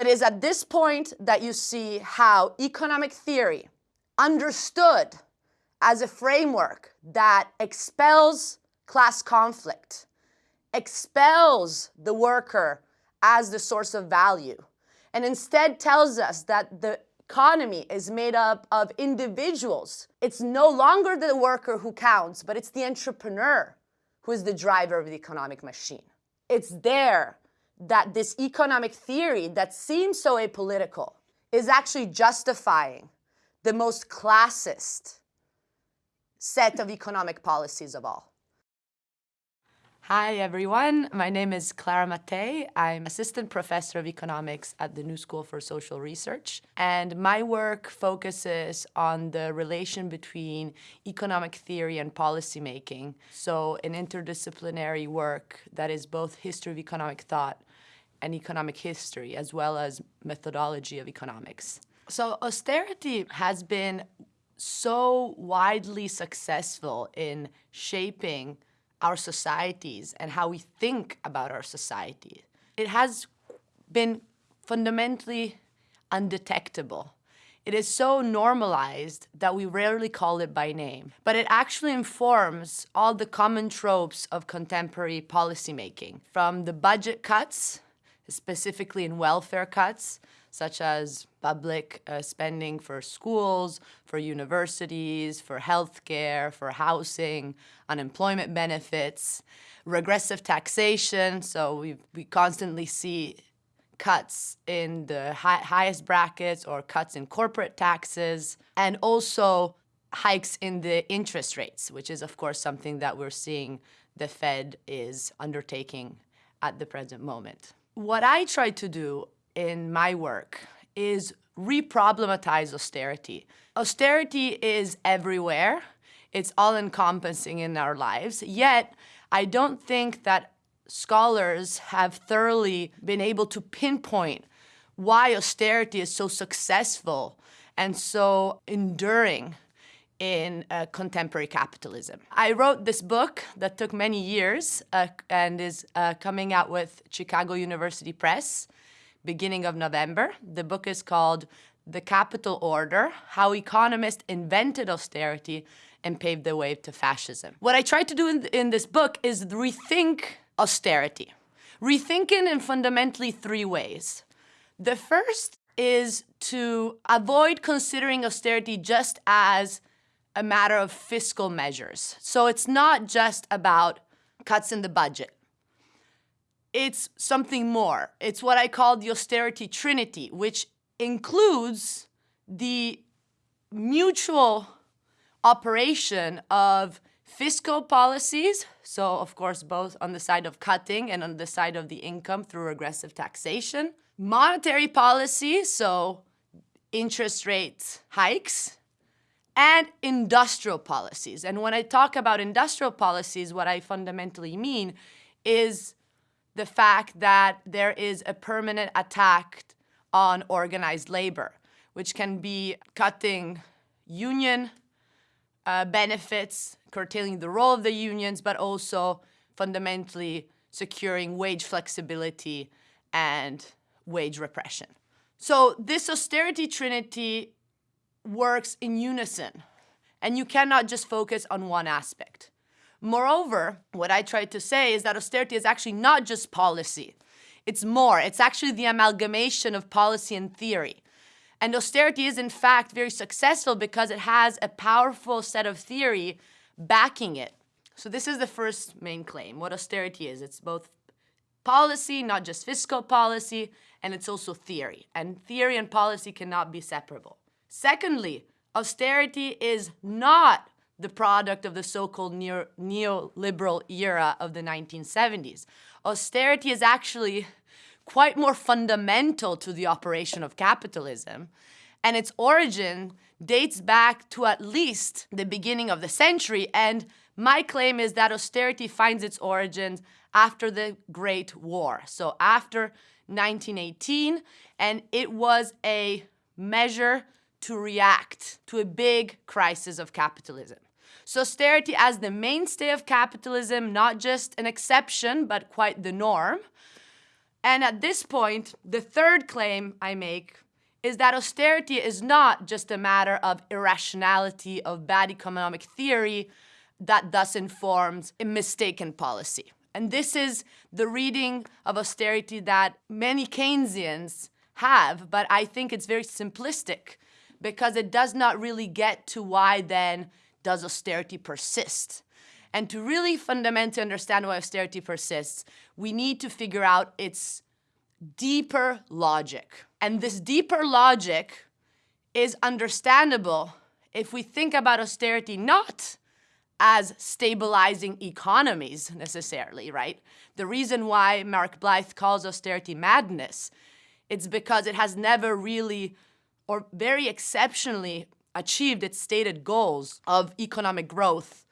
It is at this point that you see how economic theory, understood as a framework that expels class conflict, expels the worker as the source of value, and instead tells us that the economy is made up of individuals. It's no longer the worker who counts, but it's the entrepreneur who is the driver of the economic machine. It's there that this economic theory that seems so apolitical is actually justifying the most classist set of economic policies of all. Hi everyone, my name is Clara Mattei. I'm assistant professor of economics at the New School for Social Research. And my work focuses on the relation between economic theory and policymaking. So an interdisciplinary work that is both history of economic thought and economic history, as well as methodology of economics. So austerity has been so widely successful in shaping our societies and how we think about our society. It has been fundamentally undetectable. It is so normalized that we rarely call it by name, but it actually informs all the common tropes of contemporary policymaking, from the budget cuts, specifically in welfare cuts, such as public uh, spending for schools, for universities, for healthcare, for housing, unemployment benefits, regressive taxation. So we, we constantly see cuts in the high, highest brackets or cuts in corporate taxes, and also hikes in the interest rates, which is, of course, something that we're seeing the Fed is undertaking at the present moment. What I try to do in my work is re-problematize austerity. Austerity is everywhere. It's all-encompassing in our lives. Yet, I don't think that scholars have thoroughly been able to pinpoint why austerity is so successful and so enduring in uh, contemporary capitalism. I wrote this book that took many years uh, and is uh, coming out with Chicago University Press beginning of November. The book is called The Capital Order, How Economists Invented Austerity and Paved the Way to Fascism. What I try to do in, in this book is rethink austerity. Rethinking in fundamentally three ways. The first is to avoid considering austerity just as a matter of fiscal measures. So it's not just about cuts in the budget it's something more. It's what I call the austerity trinity, which includes the mutual operation of fiscal policies, so of course both on the side of cutting and on the side of the income through regressive taxation, monetary policy, so interest rate hikes, and industrial policies. And when I talk about industrial policies, what I fundamentally mean is the fact that there is a permanent attack on organized labor, which can be cutting union uh, benefits, curtailing the role of the unions, but also fundamentally securing wage flexibility and wage repression. So this austerity trinity works in unison, and you cannot just focus on one aspect. Moreover, what I tried to say is that austerity is actually not just policy. It's more. It's actually the amalgamation of policy and theory. And austerity is, in fact, very successful because it has a powerful set of theory backing it. So this is the first main claim, what austerity is. It's both policy, not just fiscal policy, and it's also theory. And theory and policy cannot be separable. Secondly, austerity is not the product of the so-called neo neoliberal era of the 1970s. Austerity is actually quite more fundamental to the operation of capitalism, and its origin dates back to at least the beginning of the century, and my claim is that austerity finds its origins after the Great War, so after 1918, and it was a measure to react to a big crisis of capitalism. So austerity as the mainstay of capitalism, not just an exception, but quite the norm, And at this point, the third claim I make is that austerity is not just a matter of irrationality, of bad economic theory that thus informs a mistaken policy. And this is the reading of austerity that many Keynesians have, but I think it's very simplistic because it does not really get to why then does austerity persist. And to really fundamentally understand why austerity persists, we need to figure out its deeper logic. And this deeper logic is understandable if we think about austerity not as stabilizing economies necessarily, right? The reason why Mark Blyth calls austerity madness, it's because it has never really or very exceptionally achieved its stated goals of economic growth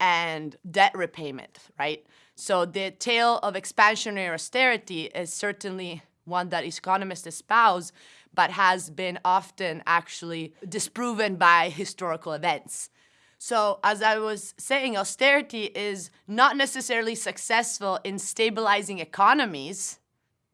and debt repayment, right? So the tale of expansionary austerity is certainly one that economists espouse, but has been often actually disproven by historical events. So as I was saying, austerity is not necessarily successful in stabilizing economies,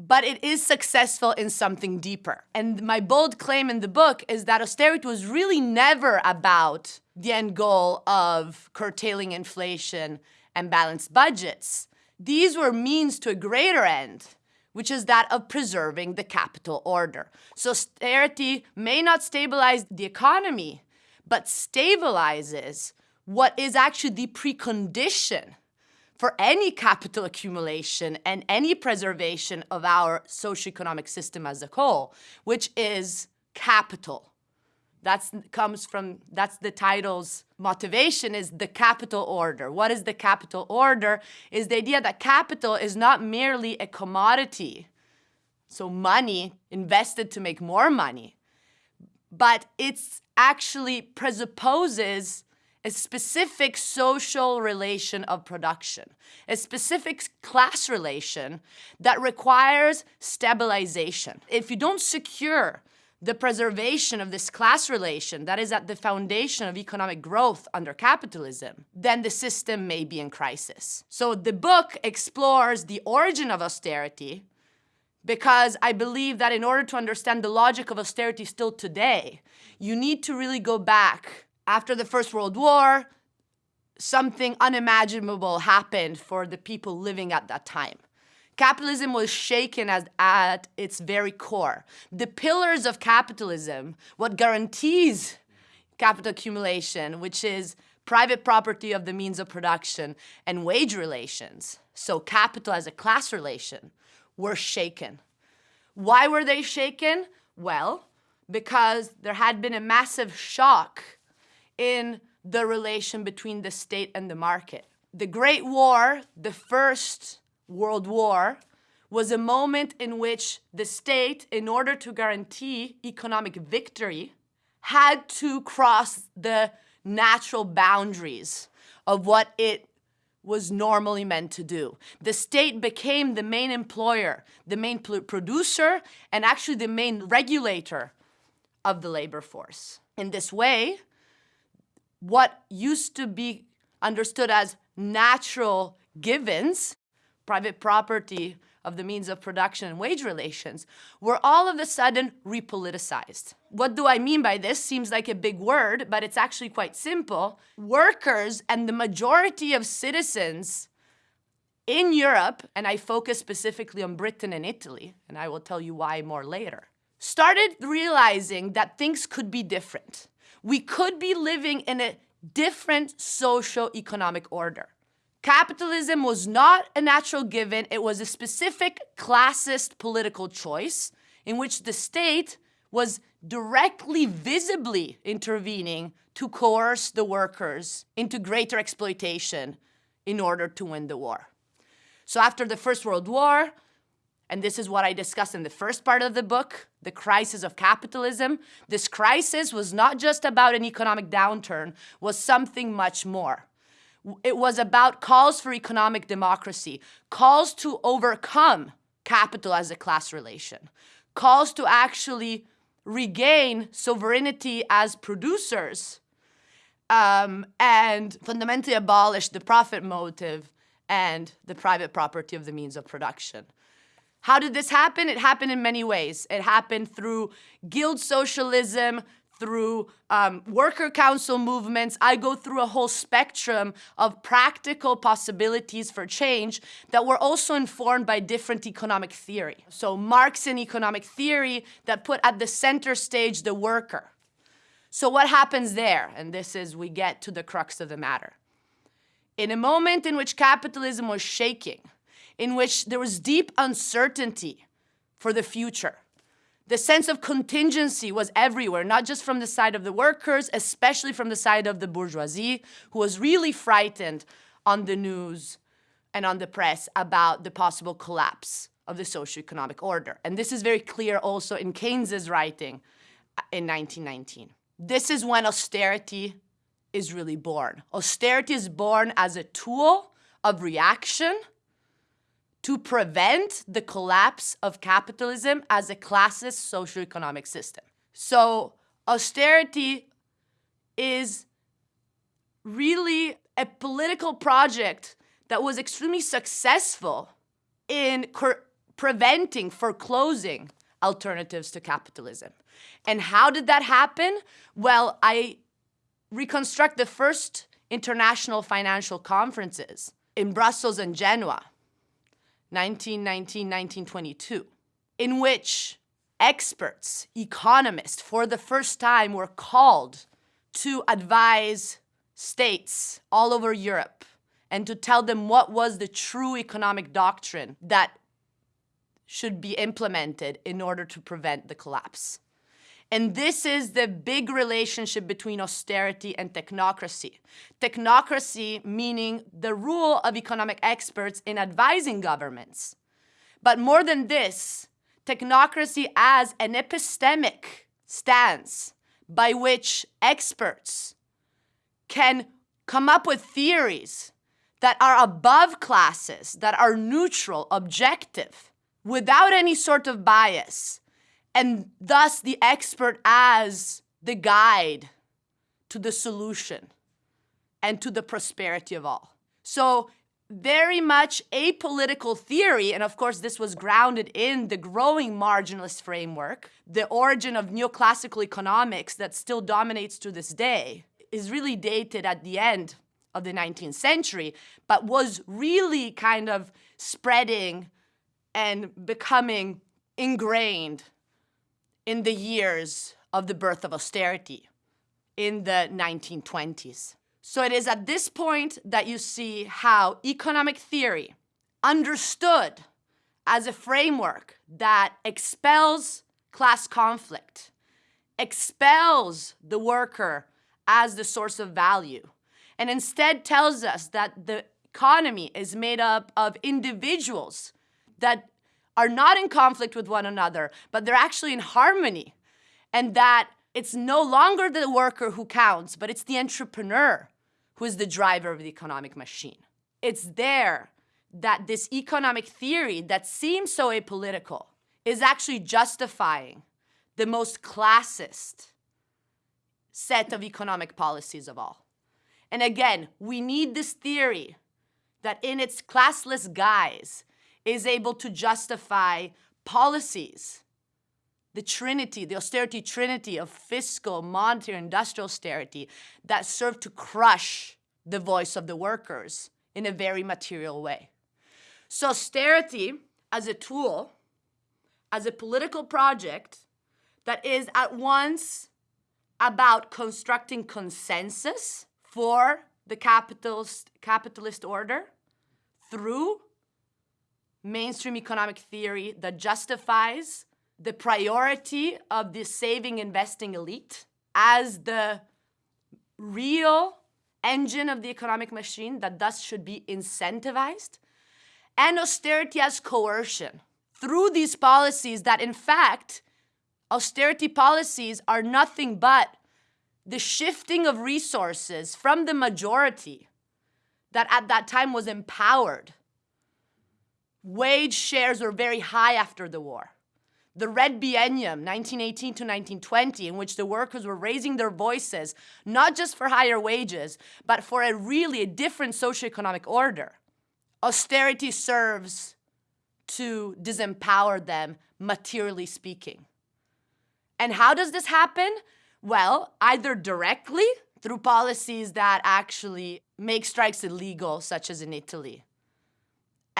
but it is successful in something deeper. And my bold claim in the book is that austerity was really never about the end goal of curtailing inflation and balanced budgets. These were means to a greater end, which is that of preserving the capital order. So austerity may not stabilize the economy, but stabilizes what is actually the precondition for any capital accumulation and any preservation of our socioeconomic system as a whole, which is capital. That's comes from, that's the title's motivation is the capital order. What is the capital order? Is the idea that capital is not merely a commodity, so money invested to make more money, but it's actually presupposes a specific social relation of production, a specific class relation that requires stabilization. If you don't secure the preservation of this class relation that is at the foundation of economic growth under capitalism, then the system may be in crisis. So the book explores the origin of austerity because I believe that in order to understand the logic of austerity still today, you need to really go back after the First World War, something unimaginable happened for the people living at that time. Capitalism was shaken as, at its very core. The pillars of capitalism, what guarantees capital accumulation, which is private property of the means of production and wage relations, so capital as a class relation, were shaken. Why were they shaken? Well, because there had been a massive shock in the relation between the state and the market. The Great War, the first World War was a moment in which the state, in order to guarantee economic victory, had to cross the natural boundaries of what it was normally meant to do. The state became the main employer, the main producer, and actually the main regulator of the labor force. In this way, what used to be understood as natural givens private property of the means of production and wage relations were all of a sudden repoliticized. What do I mean by this? Seems like a big word, but it's actually quite simple. Workers and the majority of citizens in Europe, and I focus specifically on Britain and Italy, and I will tell you why more later, started realizing that things could be different. We could be living in a different socio-economic order. Capitalism was not a natural given, it was a specific classist political choice in which the state was directly, visibly intervening to coerce the workers into greater exploitation in order to win the war. So after the First World War, and this is what I discuss in the first part of the book, the crisis of capitalism, this crisis was not just about an economic downturn, was something much more. It was about calls for economic democracy, calls to overcome capital as a class relation, calls to actually regain sovereignty as producers um, and fundamentally abolish the profit motive and the private property of the means of production. How did this happen? It happened in many ways. It happened through guild socialism, through um, worker council movements. I go through a whole spectrum of practical possibilities for change that were also informed by different economic theory. So Marxian economic theory that put at the center stage the worker. So what happens there? And this is, we get to the crux of the matter. In a moment in which capitalism was shaking, in which there was deep uncertainty for the future, the sense of contingency was everywhere, not just from the side of the workers, especially from the side of the bourgeoisie, who was really frightened on the news and on the press about the possible collapse of the socio-economic order. And this is very clear also in Keynes's writing uh, in 1919. This is when austerity is really born. Austerity is born as a tool of reaction to prevent the collapse of capitalism as a classist socioeconomic system. So austerity is really a political project that was extremely successful in preventing, foreclosing alternatives to capitalism. And how did that happen? Well, I reconstruct the first international financial conferences in Brussels and Genoa 1919-1922, in which experts, economists, for the first time were called to advise states all over Europe and to tell them what was the true economic doctrine that should be implemented in order to prevent the collapse. And this is the big relationship between austerity and technocracy. Technocracy meaning the rule of economic experts in advising governments. But more than this, technocracy as an epistemic stance by which experts can come up with theories that are above classes, that are neutral, objective, without any sort of bias, and thus the expert as the guide to the solution and to the prosperity of all. So very much apolitical theory, and of course this was grounded in the growing marginalist framework, the origin of neoclassical economics that still dominates to this day, is really dated at the end of the 19th century, but was really kind of spreading and becoming ingrained in the years of the birth of austerity in the 1920s. So it is at this point that you see how economic theory, understood as a framework that expels class conflict, expels the worker as the source of value, and instead tells us that the economy is made up of individuals that are not in conflict with one another, but they're actually in harmony. And that it's no longer the worker who counts, but it's the entrepreneur who is the driver of the economic machine. It's there that this economic theory that seems so apolitical is actually justifying the most classist set of economic policies of all. And again, we need this theory that in its classless guise is able to justify policies, the trinity, the austerity trinity of fiscal, monetary, industrial austerity that serve to crush the voice of the workers in a very material way. So austerity as a tool, as a political project that is at once about constructing consensus for the capitalist, capitalist order through mainstream economic theory that justifies the priority of the saving investing elite as the real engine of the economic machine that thus should be incentivized, and austerity as coercion. Through these policies that in fact, austerity policies are nothing but the shifting of resources from the majority that at that time was empowered Wage shares were very high after the war. The Red Biennium, 1918 to 1920, in which the workers were raising their voices, not just for higher wages, but for a really a different socioeconomic order. Austerity serves to disempower them, materially speaking. And how does this happen? Well, either directly through policies that actually make strikes illegal, such as in Italy,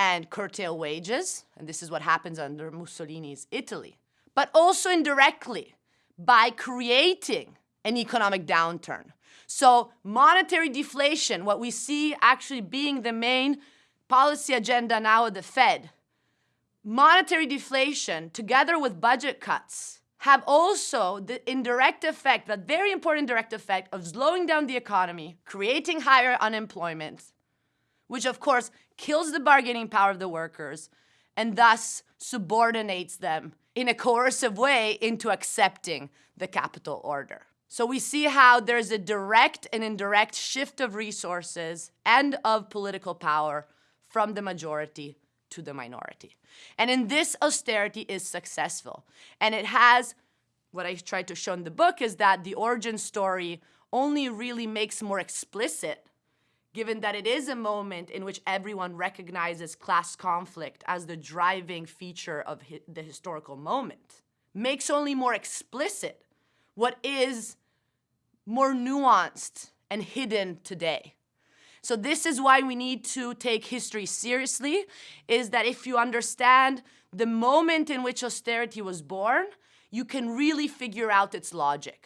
and curtail wages, and this is what happens under Mussolini's Italy, but also indirectly by creating an economic downturn. So monetary deflation, what we see actually being the main policy agenda now of the Fed, monetary deflation together with budget cuts have also the indirect effect, that very important direct effect of slowing down the economy, creating higher unemployment, which of course kills the bargaining power of the workers and thus subordinates them in a coercive way into accepting the capital order. So we see how there's a direct and indirect shift of resources and of political power from the majority to the minority. And in this, austerity is successful. And it has, what I tried to show in the book is that the origin story only really makes more explicit given that it is a moment in which everyone recognizes class conflict as the driving feature of hi the historical moment, makes only more explicit what is more nuanced and hidden today. So this is why we need to take history seriously, is that if you understand the moment in which austerity was born, you can really figure out its logic.